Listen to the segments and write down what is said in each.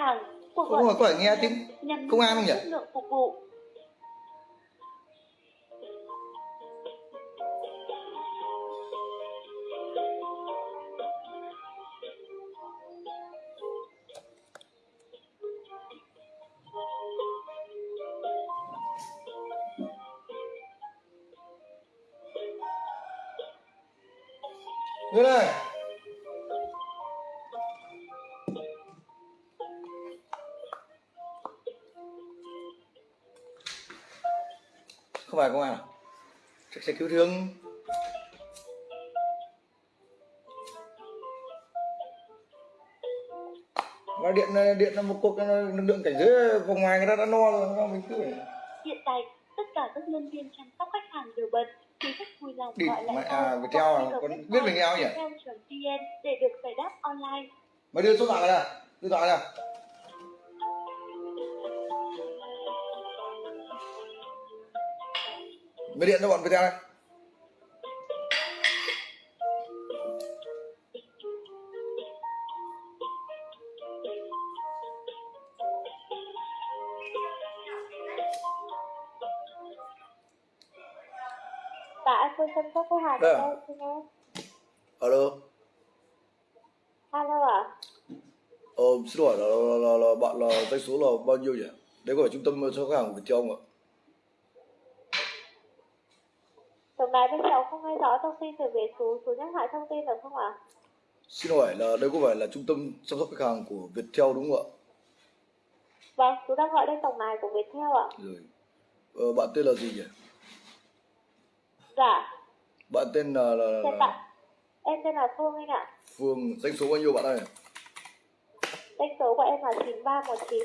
hàng. Không gọi có phải nghe tiếng công an không nhỉ? lượng phục vụ. Thương. Nó điện điện là một cuộc lực lượng cảnh giới vòng ngoài người ta đã no rồi, mình cứ phải Hiện tại, tất cả các nhân viên chăm sóc khách hàng đều bận. Quý khách vui lòng Đi, gọi lại à, Viettel à, con biết Viettel nhỉ? viettel.vn để được giải đáp online. Mày đưa số thoại ra, đưa điện thoại ra. Mày điện cho bọn Viettel đây. Đây ở à? đây, nghe. Alo. Alo ạ? Ờ, xin hỏi là, là, là, là bạn là doanh số là bao nhiêu nhỉ? Đấy có phải trung tâm cho khách hàng của Viettel không ạ? Tổng đài bên cháu không nghe rõ thông tin từ về số số nhắc lại thông tin được không ạ? Xin hỏi là đây có phải là trung tâm chăm sóc khách hàng của Viettel đúng không ạ? Vâng, chú đang gọi lên tổng đài của Viettel ạ. Rồi. Ờ, bạn tên là gì nhỉ? Dạ, Bạn tên là, là, là, tên là. Em tên là Phương anh ạ. Phương, doanh số bao nhiêu bạn ơi? Danh số của em là 9319.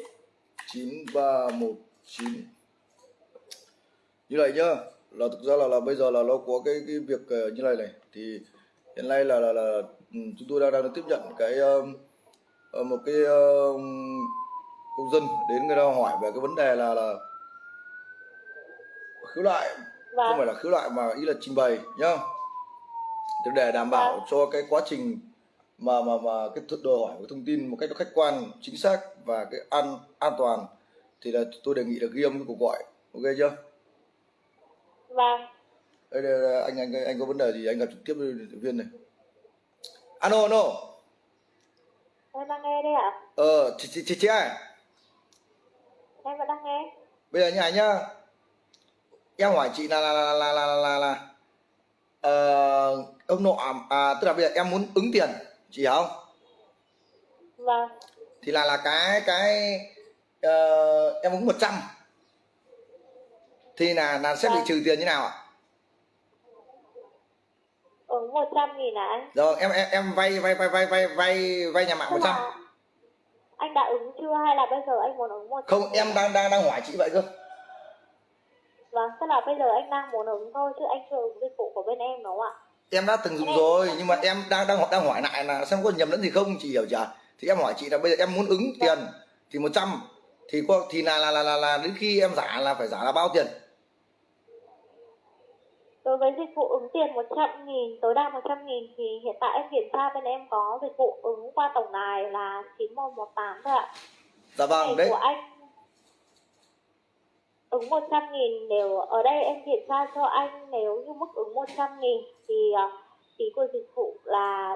9319 như này nhá là thực ra là là bây giờ là nó có cái cái việc ờ, như này này thì hiện nay là là, là ừ, chúng tôi đang đang tiếp nhận cái ờ, một cái um, công dân đến người ta hỏi về cái vấn đề là là khiếu nại không phải Vâng, là khiếu nại mà ý là trình bày nhá để đảm bảo Vâng. cho cái quá trình mà mà mà cái đòi hỏi của thông tin một cách khách quan chính xác và cái an an toàn thì là tôi đề nghị là ghi âm cái cuộc gọi ok chưa vâng. đây, đây, đây anh anh anh có vấn đề gì anh gặp trực tiếp với viên này alo alo Em đang nghe đây ạ. ờ chị chị chị, chị ơi Em vẫn đang nghe. bây giờ như này nhá em hỏi chị là là là là là là, là, là ờ, ông nọ à, tức là bây giờ em muốn ứng tiền chị hiểu không? Vâng, thì là là cái cái ờ, em ứng 100 thì là là sẽ bị Vâng. trừ tiền như nào ạ? Ứng 100 nghìn à anh? rồi em em em vay vay vay vay vay vay vay nhà mạng Tức 100 là anh đã ứng chưa hay là bây giờ anh muốn ứng 100 không em đang đang đang hỏi chị vậy cơ Vâng, tức là bây giờ anh đang muốn ứng thôi chứ anh chưa ứng dịch vụ của bên em đúng không ạ? em đã từng dùng rồi nhưng mà em đang đang đang hỏi lại là xem có nhầm lẫn gì không chị hiểu chưa? Thì em hỏi chị là bây giờ em muốn ứng tiền thì 100 thì có thì là là là là, là đến khi em giả là phải giả là bao tiền? Đối với dịch vụ ứng tiền 100 nghìn, tối đa 100 nghìn thì hiện tại em kiểm tra bên em có dịch vụ ứng qua tổng đài là 9118 thôi ạ. dạ vâng đấy. của anh ứng 100 nghìn nếu ở đây em kiểm tra cho anh nếu như mức ứng 100 nghìn thì à, phí của dịch vụ là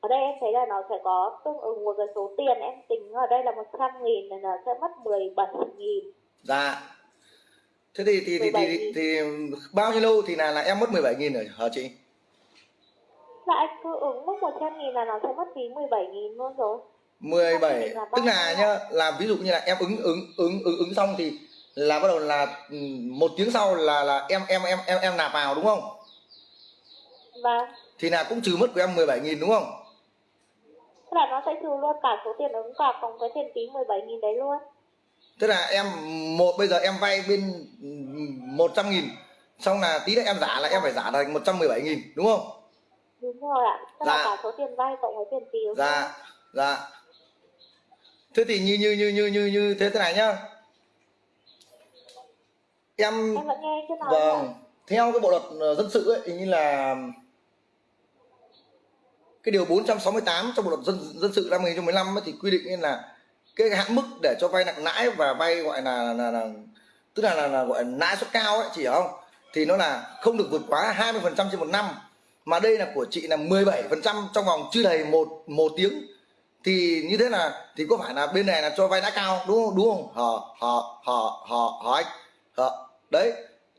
ở đây em thấy là nó sẽ có tương ứng một cái số tiền em tính ở đây là 100 nghìn là sẽ mất 17 nghìn. Dạ. Thế thì thì thì, thì, 17.000. thì, thì bao nhiêu lâu thì là là em mất 17 nghìn rồi hả chị? Là anh cứ ứng mức 100 nghìn là nó sẽ mất phí 17 nghìn luôn rồi. 17 Thì là tức là nhá là ví dụ như là em ứng ứng ứng ứng ứng xong thì là bắt đầu là ừ, một tiếng sau là là em em em em em nạp vào đúng không? Và thì là cũng trừ mất của em 17 nghìn đúng không? Tức là nó sẽ trừ luôn cả số tiền ứng cả cộng cái tiền phí 17 nghìn đấy luôn. Tức là em một bây giờ em vay bên ừ, 100 nghìn xong là tí nữa em giả là em phải giả thành 117 nghìn đúng không? Đúng rồi ạ. Tức Dạ. là cả số tiền vay cộng với tiền phí dạ dạ. Thế thì như như như như như như thế thế này nhá em em vẫn nghe chứ nói vâng theo cái bộ luật ờ, dân sự ấy hình như là cái điều 468 trong bộ luật dân dân sự năm 2015 ấy, thì quy định là cái hạn mức để cho vay nặng lãi và vay gọi là là, là tức là, là, là gọi là lãi suất cao ấy chị hiểu không? Thì nó là không được vượt quá 20% trên một năm mà đây là của chị là 17% trong vòng chưa đầy một một tiếng. Thì như thế là thì có phải là bên này là cho vay lãi cao đúng không? Đúng không? Họ họ họ họ họ anh đấy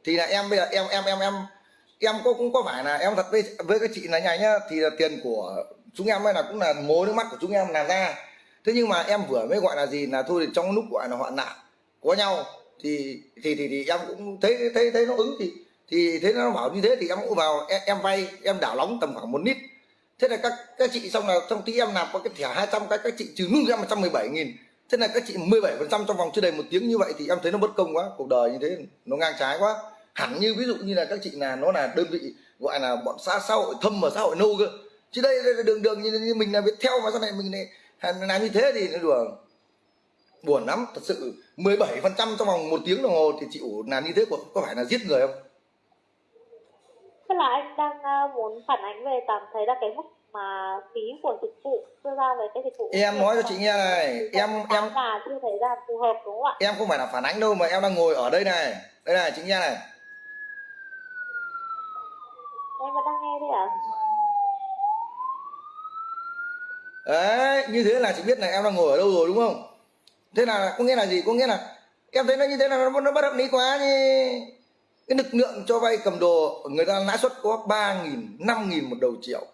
thì là em bây giờ em em em em em có cũng có phải là em thật với với các chị là nhà nhá thì là tiền của chúng em ấy là cũng là mố nước mắt của chúng em làm ra. Thế nhưng mà em vừa mới gọi là gì là thôi thì trong lúc gọi là hoạn nạn có nhau thì thì thì, thì em cũng thấy thấy thấy nó ứng thì thì thế nó bảo như thế thì em cũng vào em, em vay em đảo nóng tầm khoảng một lít thế là các các chị xong là trong tí em làm có cái thẻ 200 cái các chị trừ luôn ra một trăm mười bảy nghìn thế là các chị 17 phần trăm trong vòng chưa đầy một tiếng như vậy thì em thấy nó bất công quá cuộc đời như thế nó ngang trái quá. Hẳn như ví dụ như là các chị là nó là đơn vị gọi là bọn xã xã hội thâm và xã hội nâu cơ. Chứ đây, đây là đường đường như, như mình là biết theo mà sau này mình này làm như thế thì nó đùa. Buồn lắm thật sự. 17 phần trăm trong vòng một tiếng đồng hồ thì chịu làm như thế có, có phải là giết người không? Tức là anh đang ờ, muốn phản ánh về cảm thấy là cái mức mà phí của dịch vụ đưa ra về cái dịch vụ em nói cho chị nghe này em em là chưa thấy là phù hợp đúng không ạ? em không phải là phản ánh đâu mà em đang ngồi ở đây này. Đây này chị nghe này. Em vẫn đang nghe đây ạ. Đấy như thế là chị biết là em đang ngồi ở đâu rồi đúng không? Thế là có nghĩa là gì? Có nghĩa là em thấy nó như thế là nó, nó bất hợp lý quá như cái lực lượng cho vay cầm đồ người ta lãi suất có ba nghìn năm nghìn một đầu triệu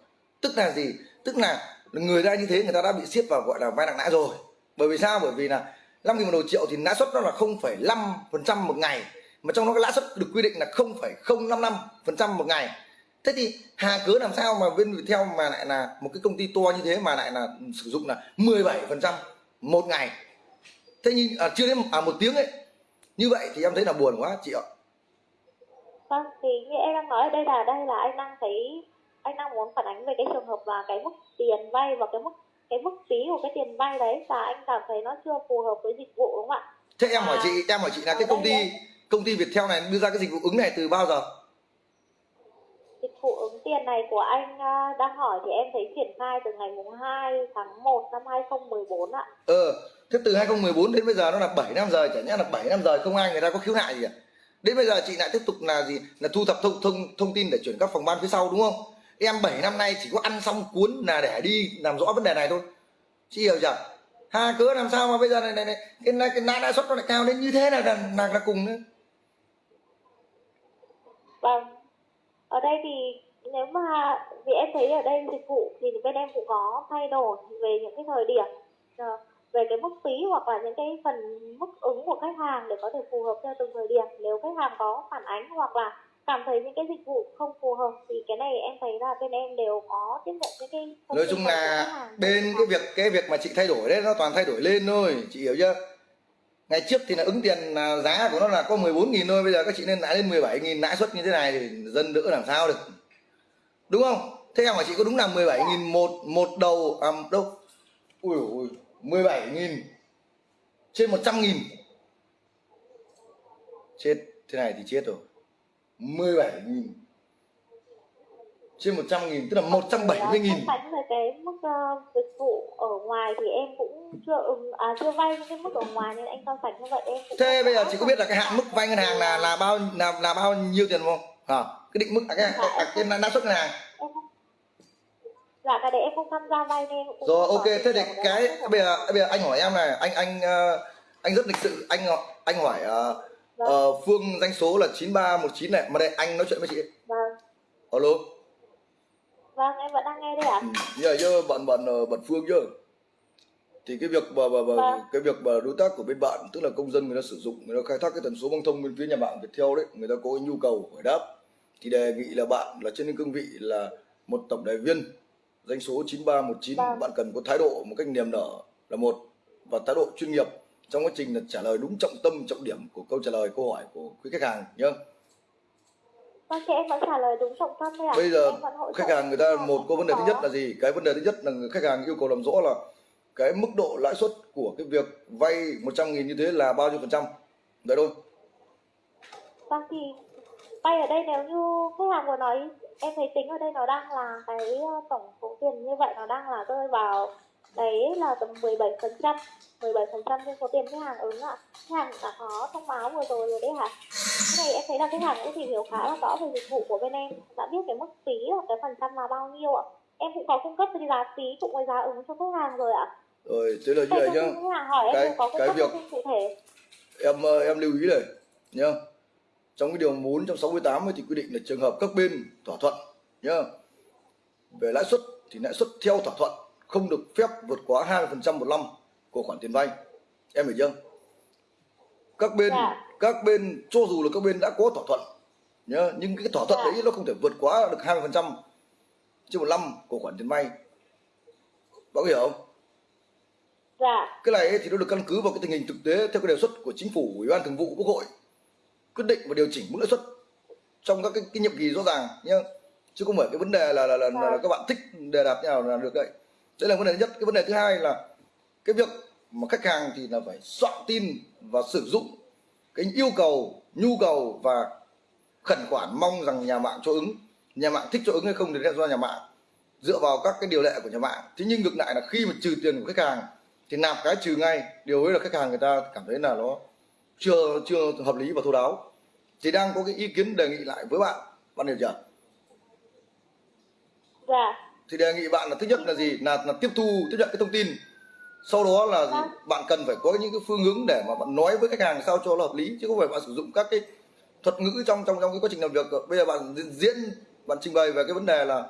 tức là gì? Tức là người ta như thế người ta đã bị siết vào gọi là vay nặng lãi rồi. Bởi vì sao? Bởi vì là năm nghìn một đầu triệu thì lãi suất nó là không phẩy năm phần trăm một ngày mà trong đó cái lãi suất được quy định là không phẩy không năm năm phần trăm một ngày. Thế thì hà cớ làm sao mà bên Viettel mà lại là một cái công ty to như thế mà lại là sử dụng là 17 phần trăm một ngày? Thế nhưng à, chưa đến à, một tiếng ấy. Như vậy thì em thấy là buồn quá chị ạ. Vâng thì như em đang nói ở đây là đây là anh đang thấy anh đang muốn phản ánh về cái trường hợp là cái mức tiền vay và cái mức cái mức phí của cái tiền vay đấy và anh cảm thấy nó chưa phù hợp với dịch vụ đúng không ạ thế em hỏi chị em hỏi chị là cái công ty công ty Viettel này đưa ra cái dịch vụ ứng này từ bao giờ dịch vụ ứng tiền này của anh à, đang hỏi thì em thấy triển khai từ ngày mùng 2 tháng 1 năm 2014 ạ. Ờ, thế từ 2014 đến bây giờ nó là 7 năm rồi, chả nhẽ là 7 năm rồi không ai người ta có khiếu nại gì cả. Đến bây giờ chị lại tiếp tục là gì? Là thu thập thông thông thông tin để chuyển các phòng ban phía sau đúng không? Em 7 năm nay chỉ có ăn xong cuốn là để đi làm rõ vấn đề này thôi. Chị hiểu chưa? Ha cớ làm sao mà bây giờ này này, này cái cái lãi lãi suất nó lại cao đến như thế là là, là, là cùng nữa. Vâng. Ở đây thì nếu mà vì em thấy ở đây dịch vụ thì bên em cũng có thay đổi về những cái thời điểm ờ, về cái mức phí hoặc là những cái phần mức ứng của khách hàng để có thể phù hợp theo từng thời điểm nếu khách hàng có phản ánh hoặc là cảm thấy những cái dịch vụ không phù hợp thì cái này em thấy là bên em đều có tiếp nhận những cái nói chung là bên cái việc cái việc mà chị thay đổi đấy nó toàn thay đổi lên thôi chị hiểu chưa? Ngày trước thì là ứng tiền là giá của nó là có 14 nghìn thôi bây giờ các chị nên lãi lên 17 nghìn lãi suất như thế này thì dân đỡ làm sao được. Đúng không? Thế em hỏi chị có đúng là 17 nghìn một một đầu à đâu? Ui ui 17 nghìn trên 100 nghìn. Chết thế này thì chết rồi 17 nghìn. Trên 100 nghìn tức là 170 nghìn. Bánh về cái mức uh, dịch vụ ở ngoài thì em cũng chưa ứng à, chưa vay cái mức ở ngoài nên anh so sánh như vậy em cũng thế bây giờ chị có biết là cái hạn mức vay ngân hàng là là bao là là bao nhiêu tiền không? À, cái định mức à, cái à, cái, cái lãi suất ngân hàng. Dạ cái đấy em không tham gia vay nên cũng rồi ok thế thì cái bây giờ bây giờ anh hỏi em này anh anh uh, anh rất lịch sự anh anh hỏi uh, vâng. uh, phương danh số là 9319 này mà đây anh nói chuyện với chị vâng alo vâng em vẫn đang nghe đây ạ ừ. giờ giờ bạn bạn bạn phương chứ thì cái việc mà, mà, mà vâng. cái việc mà đối tác của bên bạn tức là công dân người ta sử dụng người ta khai thác cái tần số băng thông bên phía nhà mạng Viettel đấy người ta có cái nhu cầu hỏi đáp thì đề nghị là bạn là trên cương vị là một tổng đại viên danh số 9319 vâng. bạn cần có thái độ một cách niềm nở là một và thái độ chuyên nghiệp trong quá trình là trả lời đúng trọng tâm trọng điểm của câu trả lời câu hỏi của quý khách hàng nhá Vâng, thì em vẫn trả lời đúng trọng tâm thôi ạ. Bây giờ khách hàng người ta một có vấn đề thứ nhất là gì? Cái vấn đề thứ nhất là khách hàng yêu cầu làm rõ là cái mức độ lãi suất của cái việc vay 100 nghìn như thế là bao nhiêu phần trăm? Đấy thôi. Vâng thì vay ở đây nếu như khách hàng vừa nói em thấy tính ở đây nó đang là cái ờ, tổng số tiền như vậy nó đang là rơi vào đấy là tầm 17 phần trăm 17 phần trăm trên số tiền khách hàng. Ứng ạ? Khách hàng đã có thông báo vừa rồi rồi đấy hả? Cái này em thấy là khách hàng cũng tìm hiểu khá là rõ về dịch vụ của bên em. Đã biết cái mức phí và cái phần trăm là bao nhiêu ạ? Em cũng có cung cấp cái giá phí cũng với giá ứng cho khách hàng rồi ạ. Rồi thế là như thông nhá. Cái- cái việc- cụ thể. em ờ, em lưu ý này nhá. Trong cái điều 468 ấy thì quy định là trường hợp các bên thỏa thuận nhá. Về lãi suất thì lãi suất theo thỏa thuận không được phép vượt quá 20% một năm của khoản tiền vay. Em hiểu chưa? Các bên Dạ. các bên cho dù là các bên đã có thỏa thuận nhá nhưng cái thỏa thuận Dạ. đấy nó không thể vượt quá được 20% trên một năm của khoản tiền vay. Bạn hiểu không? Dạ. Cái này thì nó được căn cứ vào cái tình hình thực tế theo cái đề xuất của chính phủ ủy ban thường vụ quốc hội quyết định và điều chỉnh mức lãi suất trong các cái, cái nhiệm kỳ rõ ràng nhá chứ không phải cái vấn đề là là, là, là, là các bạn thích đề đạt như nào là được đấy đấy là vấn đề thứ nhất. Cái vấn đề thứ hai là cái việc mà khách hàng thì là phải soạn tin và sử dụng cái yêu cầu, nhu cầu và khẩn khoản mong rằng nhà mạng cho ứng. Nhà mạng thích cho ứng hay không thì là do nhà mạng dựa vào các cái điều lệ của nhà mạng. Thế nhưng ngược lại là khi mà trừ tiền của khách hàng thì nạp cái trừ ngay. Điều ấy là khách hàng người ta cảm thấy là nó chưa chưa hợp lý và thấu đáo. Thì đang có cái ý kiến đề nghị lại với bạn. Bạn hiểu chưa? Dạ thì đề nghị bạn là thứ nhất là gì? Là là tiếp thu tiếp nhận cái thông tin. Sau đó là gì? Vâng. bạn cần phải có những cái phương hướng để mà bạn nói với khách hàng sao cho nó hợp lý chứ không phải bạn sử dụng các cái thuật ngữ trong trong trong cái quá trình làm việc. Bây giờ bạn diễn bạn trình bày về cái vấn đề là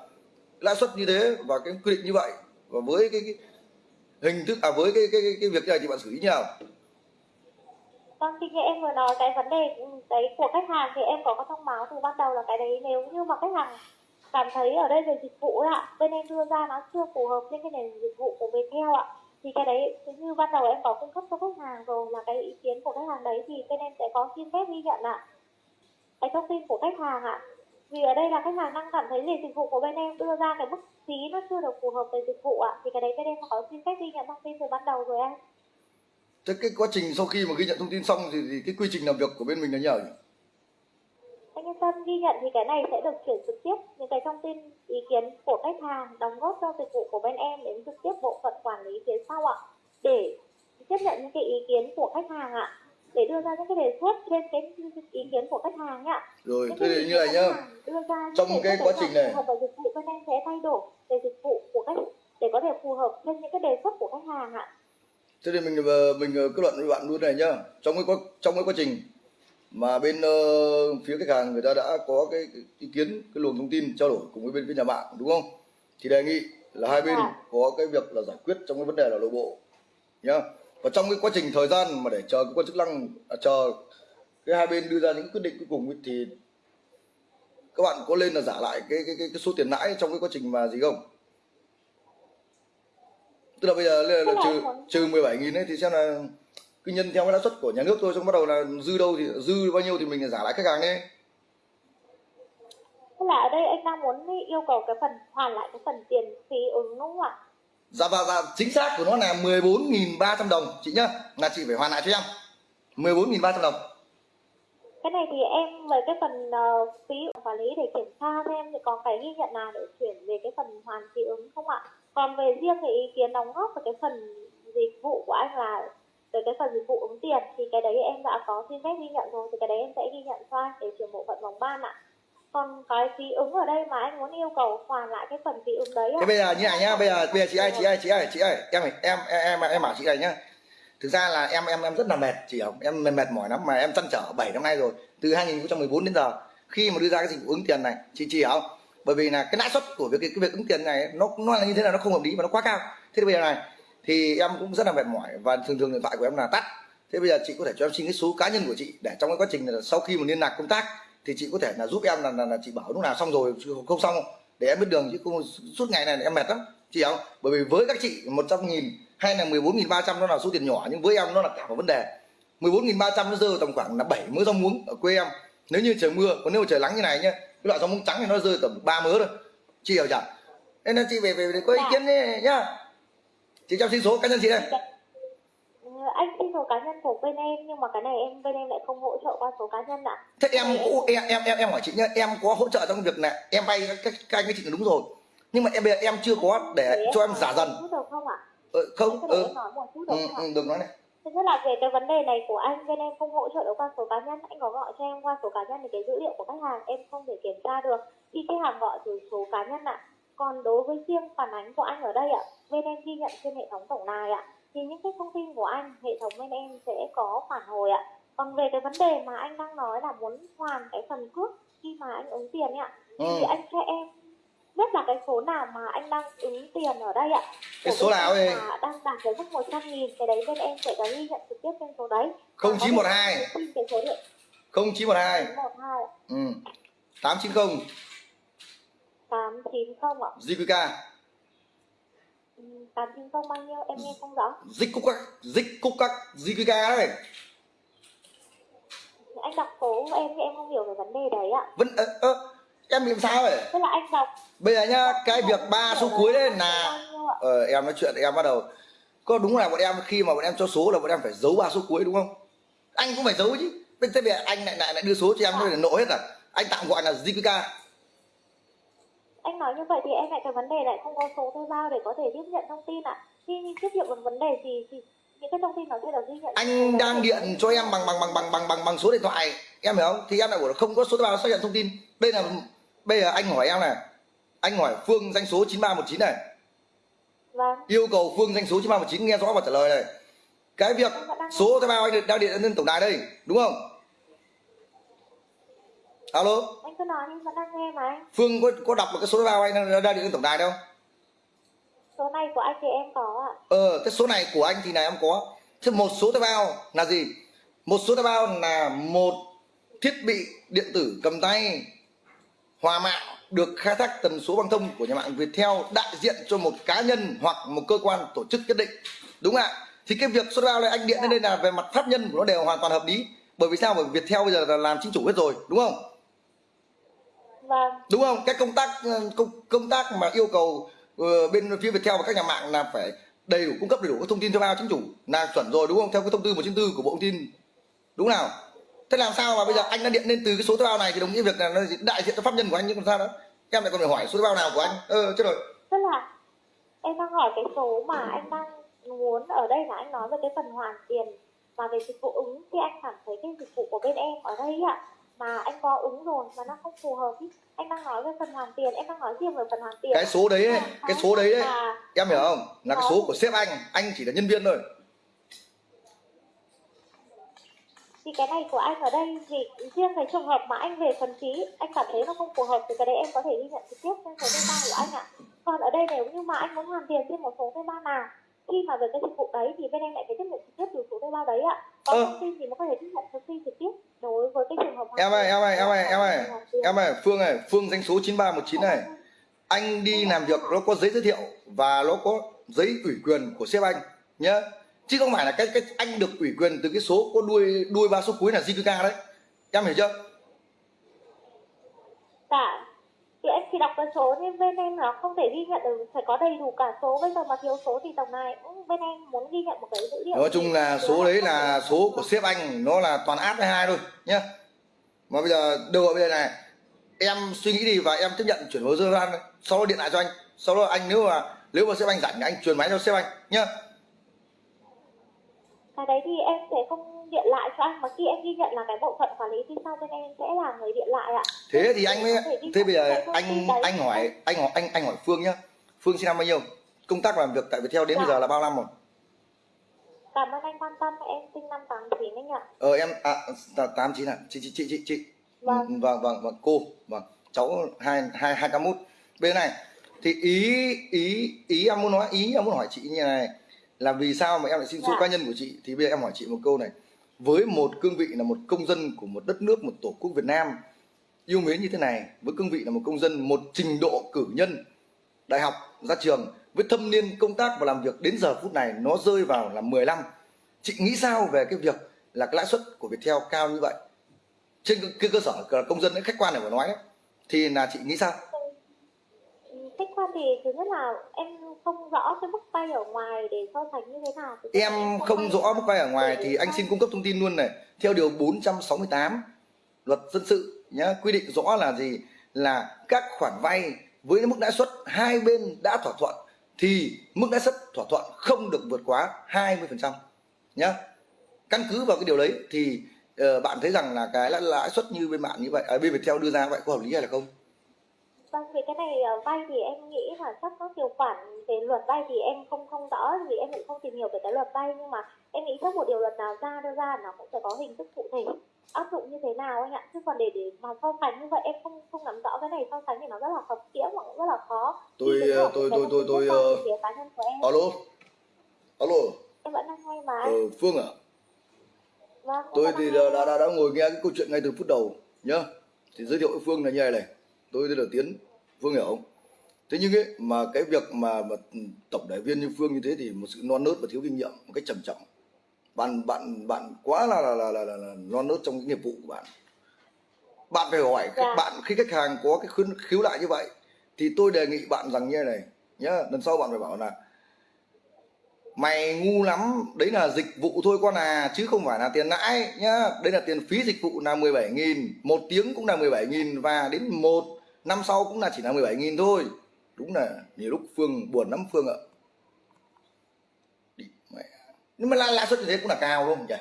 lãi suất như thế và cái quy định như vậy. Và với cái, cái hình thức à với cái cái, cái cái việc này thì bạn xử lý như nào? Vâng, thì như em vừa nói cái vấn đề ừ, đấy của khách hàng thì em có có thông báo từ ban đầu là cái đấy. Nếu như mà khách hàng cảm thấy ở đây về dịch vụ ấy ạ, bên em đưa ra nó chưa phù hợp với cái nền dịch vụ của Viettel ạ. Thì cái đấy như ban đầu em có cung cấp cho khách hàng rồi là cái ý kiến của khách hàng đấy thì bên em sẽ có xin phép ghi nhận ạ. Cái thông tin của khách hàng ạ. Vì ở đây là khách hàng đang cảm thấy về dịch vụ của bên em đưa ra cái mức phí nó chưa được phù hợp với dịch vụ ạ. Thì cái đấy bên em có xin phép ghi nhận thông tin từ ban đầu rồi anh. thế cái quá trình sau khi mà ghi nhận thông tin xong thì, thì cái quy trình làm việc của bên mình là như nào nhỉ anh yên tâm ghi nhận thì cái này sẽ được chuyển trực tiếp những cái thông tin ý kiến của khách hàng đóng góp cho dịch vụ của bên em đến trực tiếp bộ phận quản lý phía sau ạ. Để tiếp nhận những cái ý kiến của khách hàng ạ. Để đưa ra những cái đề xuất trên cái ý kiến của khách hàng ạ. rồi thế thì như này của nhá. đưa ra Trong cái quá trình này- với dịch vụ bên em sẽ thay đổi về dịch vụ của khách để có thể phù hợp trên những cái đề xuất của khách hàng ạ. thế thì mình ờ, mình ờ, kết luận với bạn luôn này nhá. Trong cái quá trong cái quá trình mà bên ờ, phía khách hàng người ta đã có cái, cái ý kiến cái luồng thông tin trao đổi cùng với bên phía nhà mạng đúng không? Thì đề nghị là hai bên Dạ. có cái việc là giải quyết trong cái vấn đề là nội bộ nhá. Và trong cái quá trình thời gian mà để chờ cơ quan chức năng à, chờ cái hai bên đưa ra những quyết định cuối cùng ấy, thì các bạn có lên là giả lại cái cái cái, cái số tiền lãi trong cái quá trình mà gì không? Tức là bây giờ là, là trừ trừ 17 nghìn ấy thì xem là cứ nhân theo cái lãi suất của nhà nước thôi xong bắt đầu là dư đâu thì dư bao nhiêu thì mình giả lại khách hàng đi Tức là ở đây anh đang muốn yêu cầu cái phần hoàn lại cái phần tiền phí ứng đúng không ạ? dạ và dạ, chính xác của nó là 14.300 đồng chị nhá là chị phải hoàn lại cho em 14.300 đồng Cái này thì em về cái phần ờ, phí quản lý để kiểm tra thêm thì có cái ghi nhận nào để chuyển về cái phần hoàn phí ứng không ạ? Còn về riêng cái ý kiến đóng góp về cái phần dịch vụ của anh là tới cái phần dịch vụ ứng tiền thì cái đấy em đã có xin phép ghi nhận rồi thì cái đấy em sẽ ghi nhận cho để chuyển bộ phận vòng ban ạ. Còn cái phí ứng ở đây mà anh muốn yêu cầu hoàn lại cái phần phí ứng đấy ạ. thế bây giờ như này nhá bây giờ bây giờ chị ơi chị ơi chị ơi chị ơi em em em em em bảo chị này nhá. Thực ra là em em em rất là mệt chị không? Em mệt, mệt mỏi lắm mà em chăn trở 7 năm nay rồi từ 2014 đến giờ. Khi mà đưa ra cái dịch vụ ứng tiền này chị chị hiểu không? Bởi vì là cái lãi suất của việc cái, cái việc ứng tiền này nó nó là như thế nào nó không hợp lý và nó quá cao. Thế thì bây giờ này thì em cũng rất là mệt mỏi và thường thường điện thoại của em là tắt. Thế bây giờ chị có thể cho em xin cái số cá nhân của chị để trong cái quá trình là sau khi mà liên lạc công tác thì chị có thể là giúp em là, là, là chị bảo lúc nào xong rồi không xong. Để em biết đường chứ không suốt ngày này em mệt lắm. Chị không? Bởi vì với các chị 100 nghìn hay là 14.300 nó là số tiền nhỏ nhưng với em nó là cả một vấn đề. 14.300 nó rơi vào tầm khoảng là 7 mớ rau muống ở quê em. Nếu như trời mưa còn nếu mà trời nắng như này nhá cái loại rau muống trắng thì nó rơi tầm 3 mớ thôi. Chị hiểu chưa? Nên là chị về về, có ý kiến đi nhá chị cho xin số cá nhân chị đây. Ừ, anh xin số cá nhân của bên em nhưng mà cái này em bên em lại không hỗ trợ qua số cá nhân ạ. thế em em em em em hỏi chị nhá em có hỗ trợ trong việc này em vay các, các anh các chị là đúng rồi. Nhưng mà em bây giờ em chưa có để cho em giả dần. được không ạ? ờ, không Anh có để ừ, nói một chút ừ, được không ừ, được nói này. Nhất là về cái vấn đề này của anh bên em không hỗ trợ được qua số cá nhân anh có gọi cho em qua số cá nhân thì cái dữ liệu của khách hàng em không thể kiểm tra được. Khi khách hàng gọi từ số cá nhân ạ còn đối với riêng phản ánh của anh ở đây ạ bên em ghi nhận trên hệ thống tổng đài ạ thì những cái thông tin của anh hệ thống bên em sẽ có phản hồi ạ. Còn về cái vấn đề mà anh đang nói là muốn hoàn cái phần cước khi mà anh ứng tiền ạ ừ. thì anh cho em biết là cái số nào mà anh đang ứng tiền ở đây ạ. Cái số nào ấy? đang đạt cái mức 100 nghìn cái đấy bên em sẽ có ghi nhận trực tiếp trên số đấy. Không chín một hai. xin cái số điện không chín một hai. 912 ừ. tám chín không 890 ạ? Ừ, 890 bao nhiêu? Em nghe không rõ. Cúc các JQK đấy. Anh đọc của em em không hiểu về vấn đề đấy ạ. Vẫn ơ, ơ, em làm sao vậy? Tức là anh đọc bây giờ nhá cái việc ba số cuối đấy là ờ, em nói chuyện em bắt đầu. Có đúng là bọn em khi mà bọn em cho số là bọn em phải giấu ba số cuối đúng không? Anh cũng phải giấu chứ. Bên thế bây giờ anh lại lại lại đưa số cho em để nộ hết à? Anh tạm gọi là JQK anh nói như vậy thì em lại cái vấn đề lại không có số thuê bao để có thể tiếp nhận thông tin ạ. Khi tiếp nhận một vấn đề thì, thì những cái thông tin nó sẽ được ghi nhận. Anh đang điện cho em bằng bằng bằng bằng bằng bằng bằng số điện thoại. Em hiểu không? Thì em lại bảo là không có số thuê bao xác nhận thông tin. Đây là bây giờ anh hỏi em này. Anh hỏi phương danh số 9319 này. Vâng. Yêu cầu phương danh số 9319 nghe rõ và trả lời này. Cái việc số thuê bao anh đang điện lên tổng đài đây đúng không alo? Anh cứ nói nhưng vẫn đang nghe mà anh. Phương có có đọc được cái số thuê bao anh đang điện tổng đài đâu? Số này của anh thì em có ạ. Ờ cái số này của anh thì này em có. Thế một số thuê bao là gì? Một số thuê bao là một thiết bị điện tử cầm tay hòa mạng được khai thác tần số băng thông của nhà mạng Viettel đại diện cho một cá nhân hoặc một cơ quan tổ chức nhất định. Đúng ạ. Thì cái việc số thuê bao này anh điện lên đây là về mặt pháp nhân của nó đều hoàn toàn hợp lý. Bởi vì sao? Bởi vì Viettel bây giờ là làm chính chủ hết rồi đúng không vâng. Đúng không? Cái công tác ờ, công, công tác mà yêu cầu ờ, bên phía Viettel và các nhà mạng là phải đầy đủ cung cấp đầy đủ các thông tin thuê bao chính chủ là chuẩn rồi đúng không? Theo cái thông tư 194 của bộ thông tin. Đúng nào? Thế làm sao mà bây giờ anh đã điện lên từ cái số thuê bao này thì đồng nghĩa việc là nó đại diện cho pháp nhân của anh nhưng còn sao đó em lại còn phải hỏi số thuê bao nào của anh? Ờ chết rồi. Tức là em đang hỏi cái số mà anh đang muốn ở đây là anh nói về cái phần hoàn tiền và về dịch vụ ứng thì anh cảm thấy cái dịch vụ của bên em ở đây ạ mà anh có ứng rồi mà nó không phù hợp ý. Anh đang nói về phần hoàn tiền em đang nói riêng về phần hoàn tiền. Cái số đấy ấy, cái số đấy mà em hiểu không? Là cái số của sếp anh anh chỉ là nhân viên thôi. Thì cái này của anh ở đây thì riêng cái trường hợp mà anh về phần phí anh cảm thấy nó không phù hợp thì cái đấy em có thể ghi nhận trực tiếp trên số thuê bao của anh ạ. Còn ở đây nếu như mà anh muốn hoàn tiền trên một số thuê bao nào khi mà về cái dịch vụ đấy thì bên em lại phải tiếp nhận trực tiếp từ số thuê bao đấy ạ. Còn Ờ. thông tin thì mới có thể tiếp nhận thông tin trực tiếp đối với cái trường hợp em ơi em ơi em ơi em ơi. Em ơi phương ơi phương danh số 9319 này. Anh đi làm việc nó có giấy giới thiệu và nó có giấy ủy quyền của sếp anh nhá. Chứ không phải là cái cái anh được ủy quyền từ cái số có đuôi đuôi ba số cuối là JQK đấy. Em hiểu chưa? Dạ. Thì em chỉ đọc cái số nên bên em nó không thể ghi nhận được phải có đầy đủ cả số. Bây giờ mà thiếu số thì tổng này cũng bên em muốn ghi nhận một cái dữ liệu nói chung là số đấy là số của sếp anh nó là toàn áp với hai thôi nhá. Mà bây giờ đâu ở bây giờ này em suy nghĩ đi và em tiếp nhận chuyển hồ sơ anh sau đó điện lại cho anh. Sau đó anh nếu mà nếu mà sếp anh rảnh anh truyền máy cho sếp anh nhá cái đấy thì em sẽ không điện lại cho anh mà khi em ghi nhận là cái bộ phận quản lý thì sau bên em sẽ là người điện lại ạ. Thế thì anh mới thế bây giờ anh anh hỏi anh hỏi anh anh hỏi phương nhá. Phương sinh năm bao nhiêu? Công tác làm việc tại Viettel đến bây Dạ. giờ là bao năm rồi? Cảm ơn anh quan tâm em sinh năm 89 anh ạ. Ờ em à tám chín à. Chị chị chị chị chị. Vâng. Vâng vâng vâng cô. Vâng cháu hai hai hai mút. Bên này thì ý ý ý em muốn nói ý em muốn hỏi chị như này là vì sao mà em lại xin số Dạ. cá nhân của chị? Thì bây giờ em hỏi chị một câu này. Với một cương vị là một công dân của một đất nước một tổ quốc Việt Nam yêu mến như thế này với cương vị là một công dân một trình độ cử nhân đại học ra trường với thâm niên công tác và làm việc đến giờ phút này nó rơi vào là 10 năm chị nghĩ sao về cái việc là cái lãi suất của Viettel cao như vậy? Trên cái, cơ sở là công dân ấy, khách quan này mà nói đấy thì là chị nghĩ sao khách quan thì thứ nhất là em không rõ cái mức vay ở ngoài để so sánh như thế nào. Là em không vay rõ mức vay ở ngoài thì anh xin cung cấp thông tin luôn này. Theo điều 468 luật dân sự nhá quy định rõ là gì? Là các khoản vay với mức lãi suất hai bên đã thỏa thuận thì mức lãi suất thỏa thuận không được vượt quá 20% nhá. Căn cứ vào cái điều đấy thì ờ, bạn thấy rằng là cái lãi, lãi suất như bên bạn như vậy à, bên Viettel đưa ra vậy có hợp lý hay là không Vâng, về cái này ờ, vay thì em nghĩ là chắc có điều khoản về luật vay thì em không không rõ vì em cũng không tìm hiểu về cái luật vay nhưng mà em nghĩ chắc một điều luật nào ra đưa ra nó cũng sẽ có hình thức cụ thể áp dụng như thế nào anh ạ. Chứ còn để để mà so sánh như vậy em không không nắm rõ cái này so sánh thì nó rất là khập khiễng và cũng rất là khó. Tôi, Thì ờ, tôi- tôi- tôi- tôi, ờ, cá nhân của em. alo alo. Em vẫn đang nghe mà. Ờ, Phương à vâng tôi thì đã, nghe. đã, đã ngồi nghe cái câu chuyện ngay từ phút đầu nhá. Thì giới thiệu với Phương là như này này tôi tên là Tiến Phương hiểu không thế nhưng ấy mà cái việc mà, mà tổng đại viên như Phương như thế thì một sự non nớt và thiếu kinh nghiệm một cách trầm trọng. Bạn bạn bạn quá là là là, là, là, là non nớt trong cái nghiệp vụ của bạn. Bạn phải hỏi khách Dạ. bạn khi khách hàng có cái khuyến khiếu lại như vậy thì tôi đề nghị bạn rằng như này nhá lần sau bạn phải bảo là mày ngu lắm đấy là dịch vụ thôi con à chứ không phải là tiền lãi nhá. Đây là tiền phí dịch vụ là 17 nghìn một tiếng cũng là 17 nghìn và đến một năm sau cũng là chỉ là 17 nghìn thôi. Đúng là nhiều lúc Phương buồn lắm, Phương ạ. Nhưng mà lãi suất như thế cũng là cao đúng không nhỉ?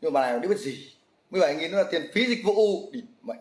Nhưng mà bà này biết gì? 17 nghìn nó là tiền phí dịch vụ. Đi, mẹ.